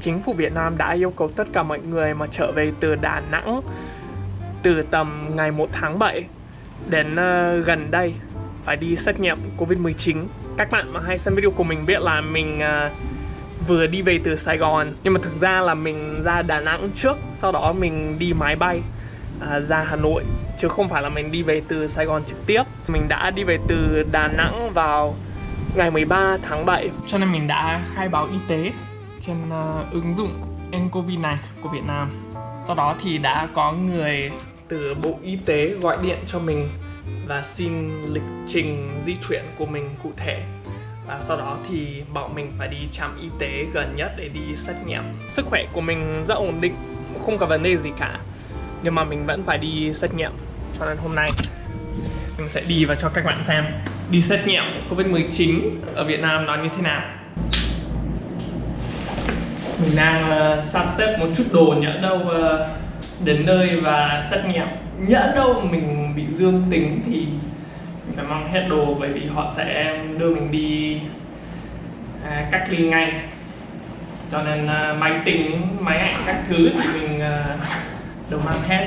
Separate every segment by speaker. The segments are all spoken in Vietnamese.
Speaker 1: chính phủ Việt Nam đã yêu cầu tất cả mọi người mà trở về từ Đà Nẵng từ tầm ngày 1 tháng 7 đến uh, gần đây phải đi xét nghiệm Covid-19. Các bạn mà hay xem video của mình biết là mình uh, vừa đi về từ Sài Gòn nhưng mà thực ra là mình ra Đà Nẵng trước sau đó mình đi máy bay uh, ra Hà Nội chứ không phải là mình đi về từ Sài Gòn trực tiếp. Mình đã đi về từ Đà Nẵng vào ngày 13 tháng 7 cho nên mình đã khai báo y tế trên uh, ứng dụng nCovid này của Việt Nam. Sau đó thì đã có người từ Bộ Y tế gọi điện cho mình và xin lịch trình di chuyển của mình cụ thể. Và sau đó thì bảo mình phải đi trạm y tế gần nhất để đi xét nghiệm. Sức khỏe của mình rất ổn định không có vấn đề gì cả. Nhưng mà mình vẫn phải đi xét nghiệm cho nên hôm nay. Mình sẽ đi và cho các bạn xem. Đi xét nghiệm Covid-19 ở Việt Nam nó như thế nào? Mình đang uh, sắp xếp một chút đồ nhỡ đâu uh, đến nơi và xét nghiệm. Nhỡ đâu mình bị dương tính thì mình phải mang hết đồ bởi vì họ sẽ đưa mình đi uh, cách ly ngay. Cho nên uh, máy tính máy ảnh các thứ thì mình uh, đều mang hết.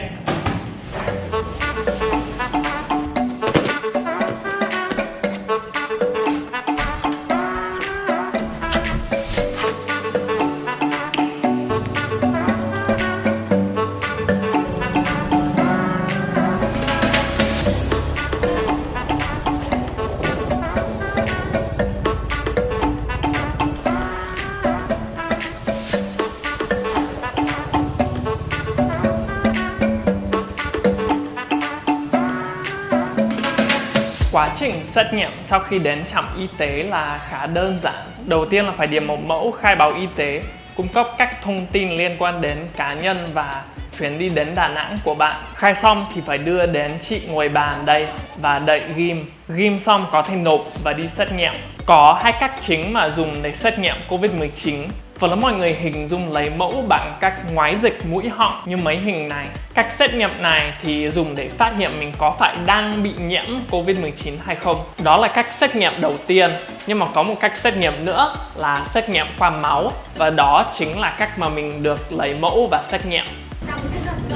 Speaker 1: Quá trình xét nghiệm sau khi đến trạm y tế là khá đơn giản. Đầu tiên là phải điền một mẫu khai báo y tế, cung cấp các thông tin liên quan đến cá nhân và chuyến đi đến Đà Nẵng của bạn. Khai xong thì phải đưa đến chị ngồi bàn đây và đậy ghim. Ghim xong có thể nộp và đi xét nghiệm. Có hai cách chính mà dùng để xét nghiệm Covid-19 Phần lớn mọi người hình dung lấy mẫu bằng cách ngoái dịch mũi họng như mấy hình này. Cách xét nghiệm này thì dùng để phát hiện mình có phải đang bị nhiễm Covid-19 hay không. Đó là cách xét nghiệm đầu tiên. Nhưng mà có một cách xét nghiệm nữa là xét nghiệm qua máu và đó chính là cách mà mình được lấy mẫu và xét nghiệm.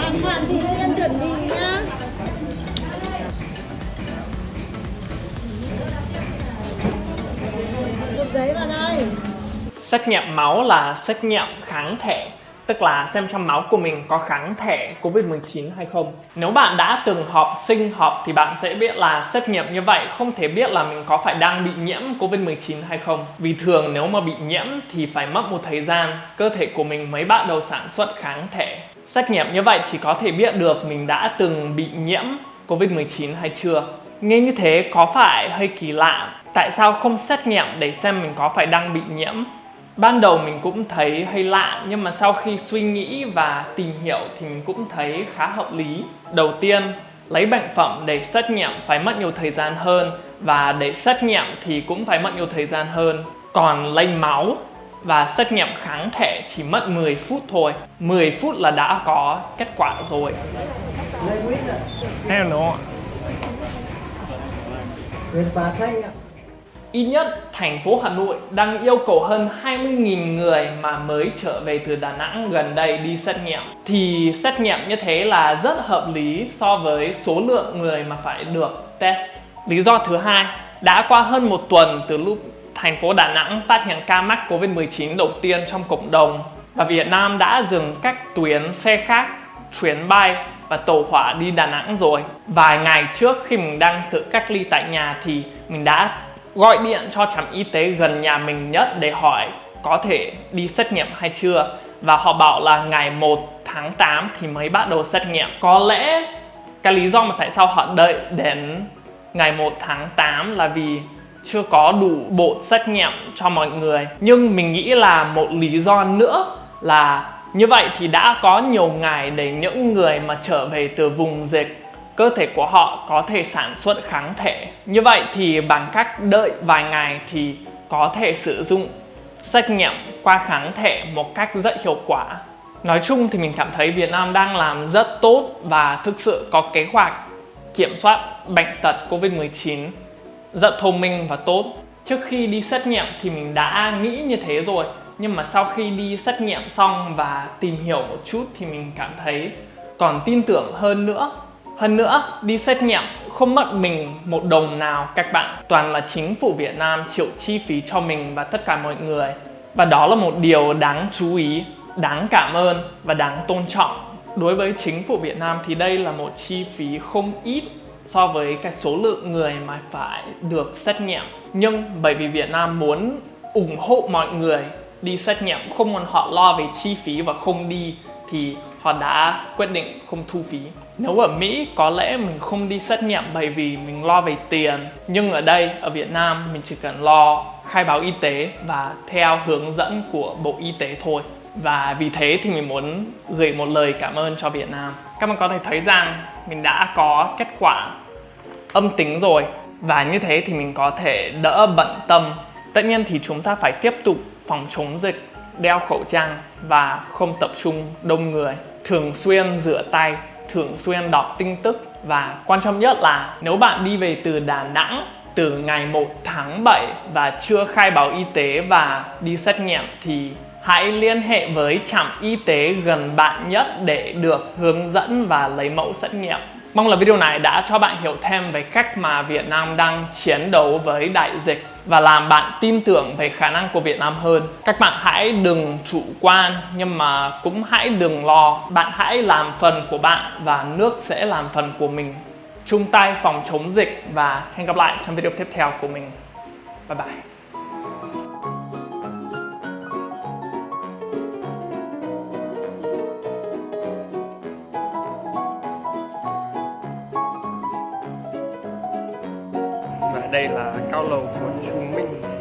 Speaker 2: Em Phạm Thị Duyên chuẩn bị nhá. Một giấy vào đây.
Speaker 1: Xét nghiệm máu là xét nghiệm kháng thể, Tức là xem trong máu của mình có kháng thể Covid-19 hay không. Nếu bạn đã từng họp sinh học thì bạn sẽ biết là xét nghiệm như vậy không thể biết là mình có phải đang bị nhiễm Covid-19 hay không. Vì thường nếu mà bị nhiễm thì phải mất một thời gian, Cơ thể của mình mới bắt đầu sản xuất kháng thể. Xét nghiệm như vậy chỉ có thể biết được mình đã từng bị nhiễm Covid-19 hay chưa. Nghe như thế có phải hơi kỳ lạ? Tại sao không xét nghiệm để xem mình có phải đang bị nhiễm? Ban đầu mình cũng thấy hơi lạ nhưng mà sau khi suy nghĩ và tìm hiểu thì mình cũng thấy khá hợp lý. Đầu tiên, lấy bệnh phẩm để xét nghiệm phải mất nhiều thời gian hơn và để xét nghiệm thì cũng phải mất nhiều thời gian hơn. Còn lấy máu và xét nghiệm kháng thể chỉ mất 10 phút thôi. 10 phút là đã có kết quả rồi. Hello.
Speaker 3: Nguyệt và Thanh ạ.
Speaker 1: Ít nhất, thành phố Hà Nội đang yêu cầu hơn 20.000 người mà mới trở về từ Đà Nẵng gần đây đi xét nghiệm. Thì xét nghiệm như thế là rất hợp lý so với số lượng người mà phải được test. Lý do thứ hai, đã qua hơn một tuần từ lúc thành phố Đà Nẵng phát hiện ca mắc Covid-19 đầu tiên trong cộng đồng và Việt Nam đã dừng các tuyến xe khác, chuyến bay và tàu hỏa đi Đà Nẵng rồi. Vài ngày trước khi mình đang tự cách ly tại nhà thì mình đã gọi điện cho trạm y tế gần nhà mình nhất để hỏi có thể đi xét nghiệm hay chưa. Và họ bảo là ngày 1 tháng 8 thì mới bắt đầu xét nghiệm. Có lẽ cái lý do mà tại sao họ đợi đến ngày 1 tháng 8 là vì chưa có đủ bộ xét nghiệm cho mọi người. Nhưng mình nghĩ là một lý do nữa là như vậy thì đã có nhiều ngày để những người mà trở về từ vùng dịch cơ thể của họ có thể sản xuất kháng thể. Như vậy thì bằng cách đợi vài ngày thì có thể sử dụng xét nghiệm qua kháng thể một cách rất hiệu quả. Nói chung thì mình cảm thấy Việt Nam đang làm rất tốt và thực sự có kế hoạch kiểm soát bệnh tật Covid-19 rất thông minh và tốt. Trước khi đi xét nghiệm thì mình đã nghĩ như thế rồi, nhưng mà sau khi đi xét nghiệm xong và tìm hiểu một chút thì mình cảm thấy còn tin tưởng hơn nữa hơn nữa, đi xét nghiệm, không mất mình một đồng nào, các bạn. Toàn là chính phủ Việt Nam chịu chi phí cho mình và tất cả mọi người. Và đó là một điều đáng chú ý, đáng cảm ơn và đáng tôn trọng. Đối với chính phủ Việt Nam thì đây là một chi phí không ít so với cái số lượng người mà phải được xét nghiệm. Nhưng bởi vì Việt Nam muốn ủng hộ mọi người đi xét nghiệm, không muốn họ lo về chi phí và không đi, thì họ đã quyết định không thu phí nếu ở Mỹ, có lẽ mình không đi xét nghiệm bởi vì mình lo về tiền. Nhưng ở đây, ở Việt Nam, mình chỉ cần lo khai báo y tế và theo hướng dẫn của Bộ Y tế thôi. Và vì thế thì mình muốn gửi một lời cảm ơn cho Việt Nam. Các bạn có thể thấy rằng mình đã có kết quả âm tính rồi. Và như thế thì mình có thể đỡ bận tâm. Tất nhiên thì chúng ta phải tiếp tục phòng chống dịch, đeo khẩu trang và không tập trung đông người. Thường xuyên rửa tay thường xuyên đọc tin tức và quan trọng nhất là nếu bạn đi về từ Đà Nẵng từ ngày 1 tháng 7 và chưa khai báo y tế và đi xét nghiệm thì hãy liên hệ với trạm y tế gần bạn nhất để được hướng dẫn và lấy mẫu xét nghiệm. Mong là video này đã cho bạn hiểu thêm về cách mà Việt Nam đang chiến đấu với đại dịch và làm bạn tin tưởng về khả năng của Việt Nam hơn. Các bạn hãy đừng chủ quan, nhưng mà cũng hãy đừng lo. Bạn hãy làm phần của bạn và nước sẽ làm phần của mình. Chung tay phòng chống dịch và hẹn gặp lại trong video tiếp theo của mình. Bye bye. đây là cao lầu của Trung Minh.